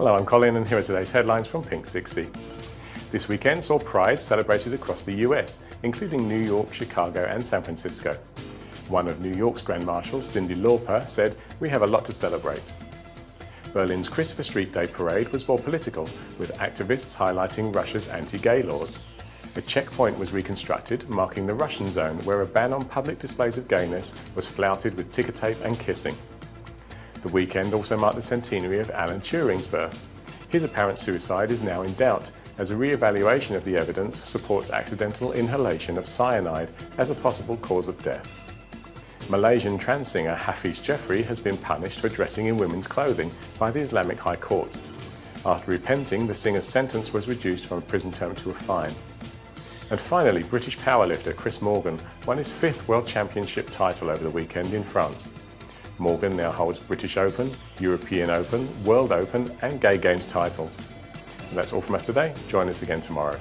Hello, I'm Colin and here are today's headlines from Pink 60. This weekend saw Pride celebrated across the US, including New York, Chicago and San Francisco. One of New York's Grand Marshals, Cyndi Lauper, said, we have a lot to celebrate. Berlin's Christopher Street Day parade was more political, with activists highlighting Russia's anti-gay laws. A checkpoint was reconstructed, marking the Russian zone, where a ban on public displays of gayness was flouted with ticker tape and kissing. The weekend also marked the centenary of Alan Turing's birth. His apparent suicide is now in doubt, as a re-evaluation of the evidence supports accidental inhalation of cyanide as a possible cause of death. Malaysian trans singer Hafiz Jeffrey has been punished for dressing in women's clothing by the Islamic High Court. After repenting, the singer's sentence was reduced from a prison term to a fine. And finally, British powerlifter Chris Morgan won his fifth World Championship title over the weekend in France. Morgan now holds British Open, European Open, World Open and Gay Games titles. And that's all from us today. Join us again tomorrow.